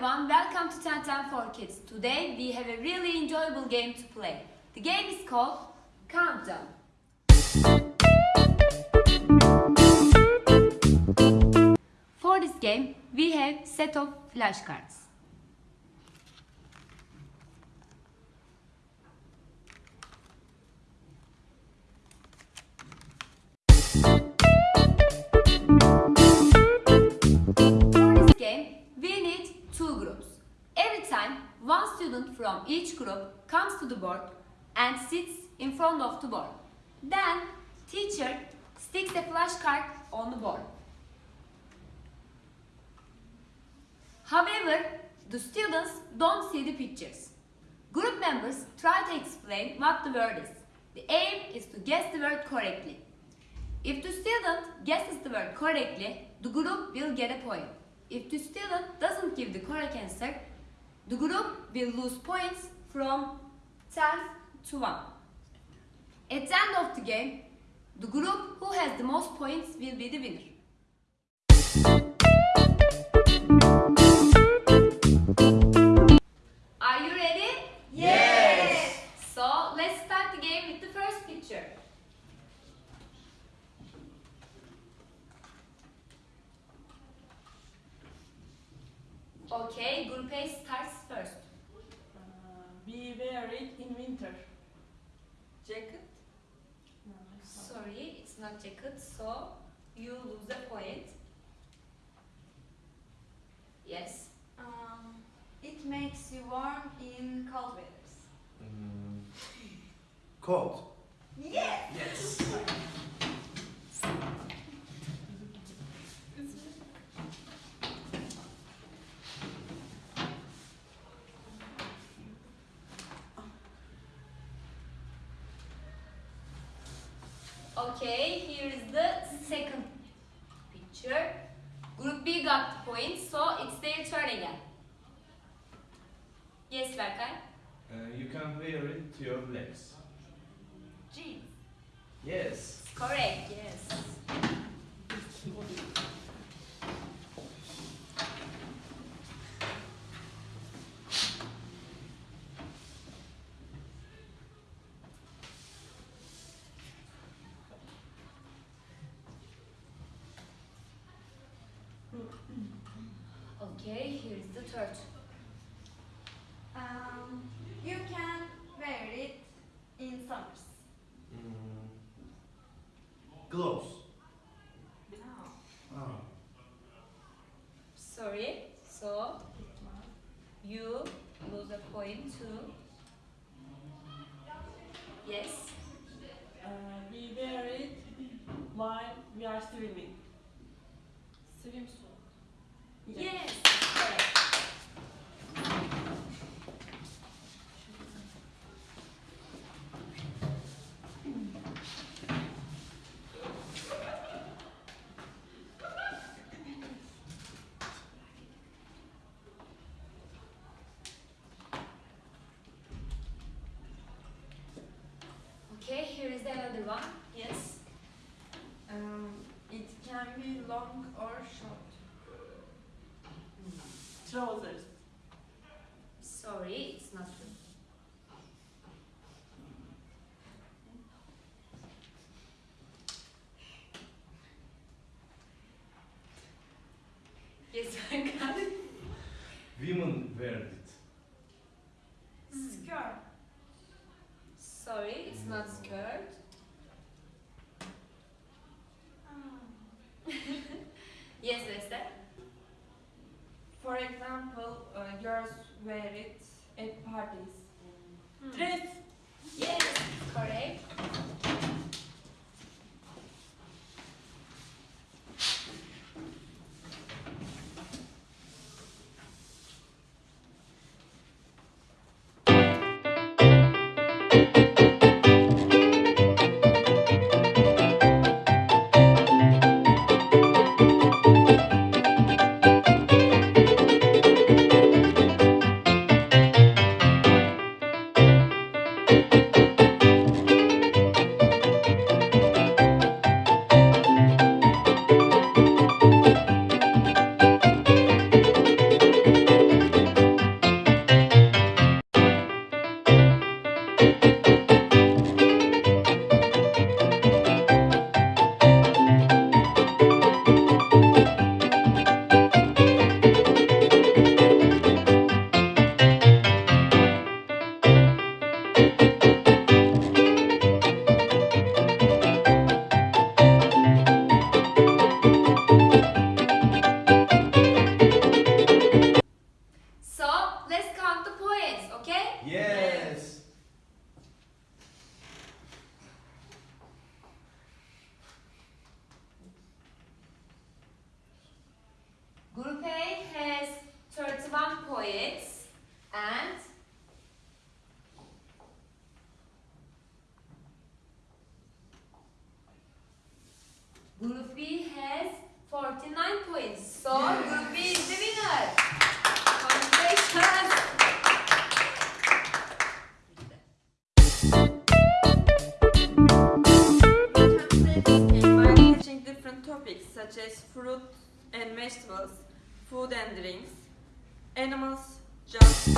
everyone, welcome to 1010 for Kids. Today we have a really enjoyable game to play. The game is called Countdown. For this game, we have set of flashcards. One student from each group comes to the board and sits in front of the board. Then, teacher sticks a flashcard on the board. However, the students don't see the pictures. Group members try to explain what the word is. The aim is to guess the word correctly. If the student guesses the word correctly, the group will get a point. If the student doesn't give the correct answer, the group will lose points from 10 to 1. At the end of the game, the group who has the most points will be the winner. Okay, Group A starts first. Uh, we wear it in winter. Jacket? Sorry, it's not jacket, so you lose a point. Yes. Um, it makes you warm in cold weathers. Mm. Cold. Yes! Yes. Okay, here is the second picture. Group B got the points, so it's their turn again. Yes, Berkay? Uh, you can wear it to your legs. Jeans. Yes. Correct, yes. Okay, here is the third. Um, you can wear it in summers. Mm. Gloves. No. Oh. Sorry, so you lose a point too. Yes. Uh, we wear it while we are swimming. Swimsuit. Yes. Correct. Okay, here is another one. Yes. Um, it can be long or short. Trousers. Sorry, it's not true. Yes, I got it. Women wear it. Skirt. Sorry, it's not skirt. Ah. Yes, Lester. For example, uh, girls wear it at parties. Dress. Yes, correct. Group A has 31 points and Group B has 49 points. So yes. Group B is the winner. Congratulations. different topics such as fruit and vegetables food and drinks, animals, jobs.